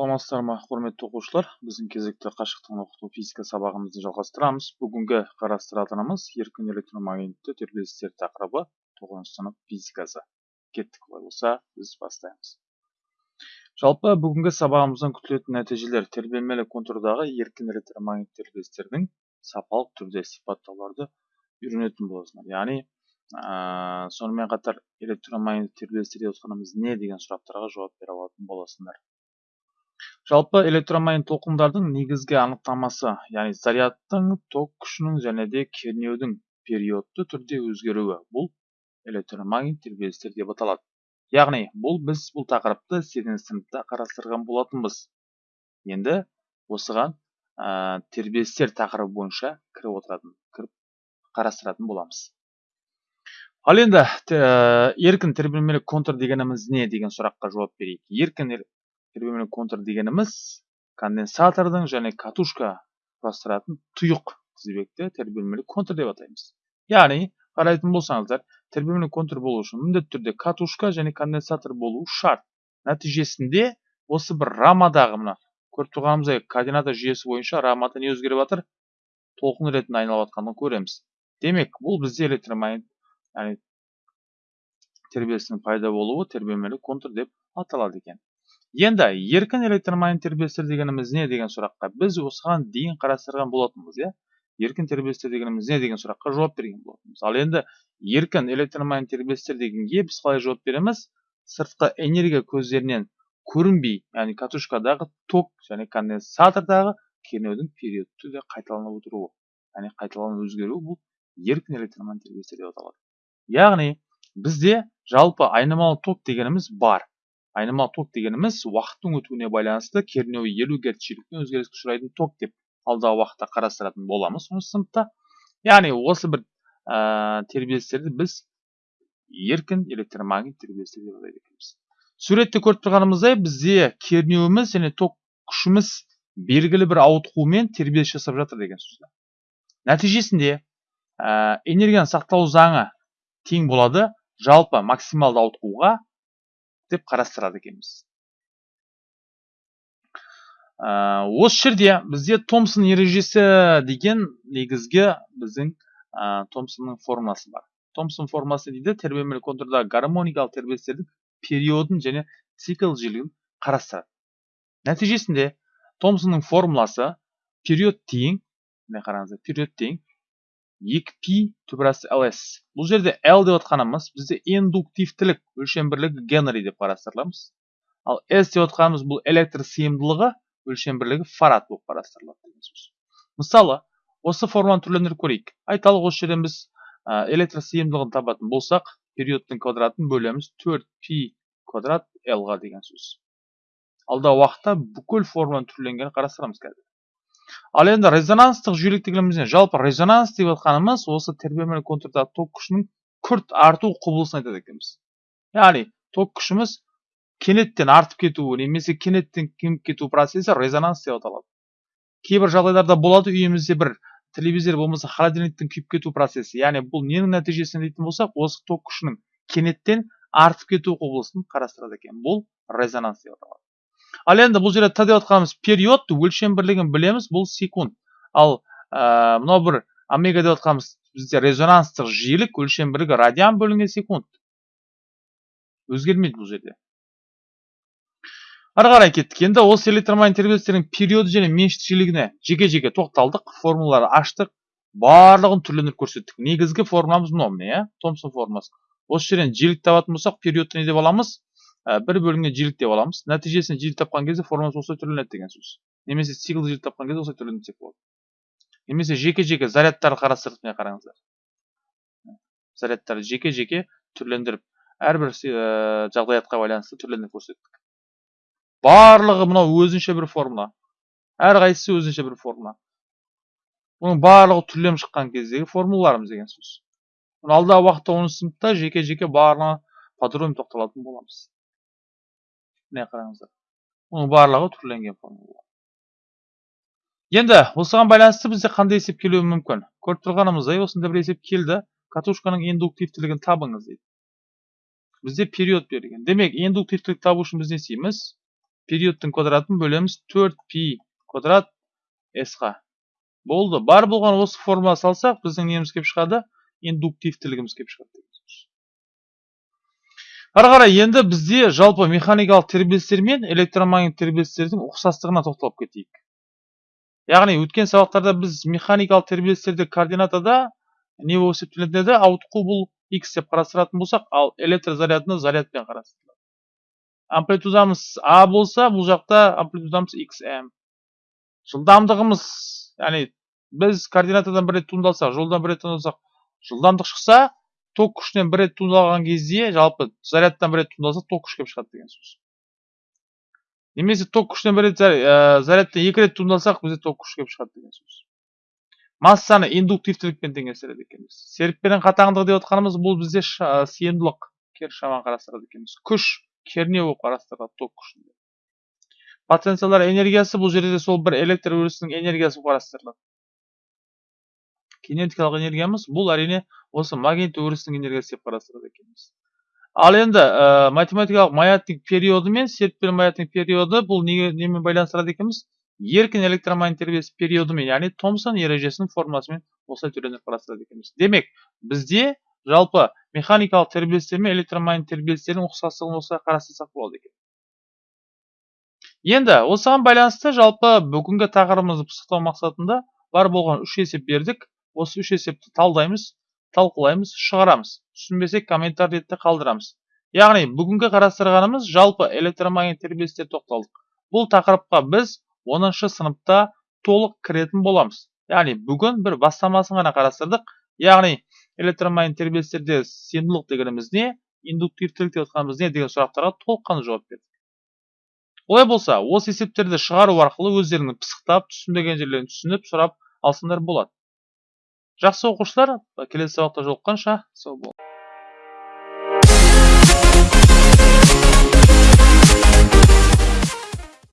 саламатсыздар ма құрметті оқушылар? Біздің кезекті қашықтан оқыту физика сабағымызды жалғастырамыз. Бүгінгі қарастыратынымыз еркін электромагнитті тербелістер тақырыбы тоғызыншы сынып физикасы. Кеттік олай болса біз бастаймыз. Жалпы бүгінгі сабағымыздан күтілетін нәтижелер тербелмелі контурдағы еркін электромагнит тербелістердің сапалық түрде сипаттауларды үйренетін боласыңдар яғни ә, сонымен қатар электромагнит тербелістер деп отқанымыз не деген сұрақтарға жауап бере алатын боласыңдар жалпы электромагнит толқындардың негізгі анықтамасы яғни зарядтың ток күшінің және де кернеудің периодты түрде өзгеруі бұл электромагнит тербелістер деп аталады. Яғни бұл біз бұл тақырыпты сегізінші сыныпта қарастырған болатынбыз. Енді осыған ә, тербелістер тақырыбы бойынша кіріп отыратын кіріп қарастыратын боламыз. Ал енді ә, еркін тербелмелі контур дегеніміз не деген сұраққа жауап берейік. Еркін тербелмелі контур дегеніміз конденсатордың және катушка құрастыратын тұйық тізбекті тербелмелі контур деп атаймыз яғни қарайтын болсаңыздар тербелмелі контур болу үшін міндетті түрде катушка және конденсатор болуы шарт нәтижесінде осы бір рамадағы мына көріп тұрғанымыздай координата жүйесі бойынша рамада не өзгеріп жатыр толқын ретінде айналып жатқанын көреміз демек бұл бізде электромагнит яғни пайда болуы тербелмелі контур деп аталады екен енді еркін электромагнит тербелістер дегеніміз не деген сұраққа біз осыған дейін қарастырған болатынбыз иә еркін тербелістер дегеніміз не деген сұраққа жауап берген болатынбыз ал енді еркін электромагнит тербелістер дегенге біз қалай жауап береміз сыртқы энергия көздерінен көрінбей яғни катушкадағы ток және конденсатордағы кернеудің периодты түрде қайталанып отыруы яғни қайталанып өзгеруі бұл еркін электромагнит деп аталады яғни бізде жалпы айнымалы ток дегеніміз бар айнымалы ток дегеніміз уақыттың өтуіне байланысты кернеуі елу герц жиілікпен өзгеріске ұшырайтын ток деп алдағы уақытта қарастыратын боламыз осы сыныпта яғни осы бір ә, тербелістерді біз еркін электромагнит тербелістер деп атайды екенбіз суретте көріп тұрғанымыздай бізде кернеуіміз және ток күшіміз белгілі бір ауытқумен тербеліс жасап жатыр деген сөз нәтижесінде ә, энергияны сақтау заңы тең болады жалпы максималды ауытқуға деп қарастырады екенбіз ә, осы жерде бізде томсон ережесі деген негізгі біздің ә, томсонның формуласы бар томсон формуласы дейді тербелмелі контурдағы гармоникалық тербелістердің периодын және цикл жиілігін қарастырады нәтижесінде томсонның формуласы период тең міне қараңыздар период тең 2π түбірасы ls бұл жерде l деп отқанымыз бізде индуктивтілік өлшем бірлігі генри деп қарастырыламыз. Ал s деп отқанымыз бұл электр сыйымдылығы өлшем бірлігі фарад болып қарастырылады мысалы осы форманы түрлендіріп көрейік. Айталық осы жерден біз электр сыйымдылығын табатын болсақ периодтың квадратын бөлеміз 4π квадрат l-ға деген сөз. Алдағы уақытта бүкіл форманың түрленгенін қарастырамыз қазір. Ал енді резонанстық жүйелік дегеніміз жалпы резонанс деп жатқанымыз осы тербелмелі контурдағы ток күшінің күрт арту құбылысын айтады екенбіз. Яғни ток күшіміз кенеттен артып кетуі немесе кенеттен кеміп кету процесі резонанс деп аталады. Кейбір жағдайларда болады үйімізде бір телевизор болмаса холодильниктің күйіп кету процесі. Яғни бұл ненің нәтижесінде дейтін болсақ осы ток күшінің кенеттен артып кету құбылысын қарастырады екен. Бұл резонанс деп аталады. Ал енді бұл жерде т деп отқанымыз период өлшем бірлігін білеміз бұл секунд. Ал ә, мынау бір омега деп отқанымыз бізде резонанстық жиілік өлшем бірлігі радиан бөлінген секунд. Өзгермейді бұл жерде. Ары қарай кеттік. Енді осы электромагнит тербелістердің периоды және меншікті жиілігіне жеке жеке тоқталдық. Формулаларды аштық. Барлығын түрлендіріп көрсеттік. Негізгі формуламыз мынау міне иә томсон формуласы. Осы жерден жиілік табатын болсақ периодты не деп аламыз? Бір бөлінген жиілік деп аламыз нәтижесінде жиілік тапқан кезде формуласы осылай түрленеді деген сөз немесе циклді жиілік тапқан кезде осылай түрленсек болады немесе жеке жеке зарядтарды қарастырдық міне қараңыздар зарядтарды жеке жеке түрлендіріп әрбір жағдаятқа байланысты түрлендіріп көрсеттік барлығы мынау өзінше бір формула әрқайсысы өзінше бір формула бұның барлығы түрленіп шыққан кездегі формулаларымыз деген сөз алдағы уақытта оныншы сыныпта жеке жеке барлығына подробно тоқталатын боламыз міне қараңыздар оның барлығы түрленген формула енді осыған байланысты бізде қандай есеп келуі мүмкін көріп тұрғанымыздай осындай бір есеп келді катушканың индуктивтілігін табыңыз дейді бізде период берілген демек индуктивтілік табу үшін біз не істейміз периодтың квадратын бөлеміз 4 пи квадрат s-ға болды бар болған осы формула салсақ біздің неміз келіп шығады индуктивтілігіміз келіп шығады ары қарай енді бізде жалпы механикалық тербелістер мен электромагнит тербелістердің ұқсастығына тоқталып кетейік. Яғни өткен сабақтарда біз механикалық тербелістерді координатада не болып есептелетін еді ауытқу бұл x деп қарастыратын болсақ ал электр зарядыны зарядпен қарастырылады амплитудамыз а болса бұл жақта амплитудамыз xm жылдамдығымыз яғни біз координатадан бір рет туындалсақ жолдан бір рет туындалсақ жылдамдық шықса ток күшінен бір рет туындалған кезде жалпы зарядтан бір рет туындалса ток күш келіп шығады деген сөз. Немесе ток күшінен бір рет ә, зарядтан екі рет туындалсақ бізде ток күш келіп шығады деген сөз. Массаны индуктивтілікпен теңестіреді екенбіз. Серіппенің қатаңдығы деп отқанымыз бұл бізде ша, сыйымдылық кері шаманы қарастырады екенбіз. Күш кернеу болып қарастырылады ток күшінде. Потенциалдар энергиясы бұл жерде де сол бір электр өрісінің энергиясы болып қарастырылады. Кинетикалық энергиямыз бұл әрине осы магнит өрісінің энергиясы деп қарастырады екенбіз. Ал енді ә, математикалық маятник периоды мен серіппелі маятник периоды бұл неге немен байланыстырады екенбіз? Еркін электромагнит тербеліс периодымен яғни томсон ережесінің формуласымен осылай түрленіп қарастырады екенбіз. Демек бізде жалпы механикалық тербелістер мен электромагнит тербелістердің ұқсастығын осылай қарастырсақ болады екен. Енді осыған байланысты жалпы бүгінгі тақырыбымызды пысықтау мақсатында бар болған үш есеп бердік. Осы үш есепті талдаймыз талқылаймыз шығарамыз. Түсінбесек комментарий ретінде қалдырамыз. Яғни бүгінгі қарастырғанымыз жалпы электромагнит тербелістерге тоқталдық. Бұл тақырыпқа біз оныншы сыныпта толық кіретін боламыз. Яғни бүгін бір бастамасын ғана қарастырдық. Яғни электромагнит тербелістерде сыйымдылық дегеніміз не индуктивтілік деп отқанымыз не деген сұрақтарға толыққанды жауап бердік. Олай болса осы есептерді шығару арқылы өздеріңнің пысықтап түсінбеген жерлерін түсініп сұрап алсаңдар болады. Жақсы оқушылар келесі сабақта жолыққанша сау бол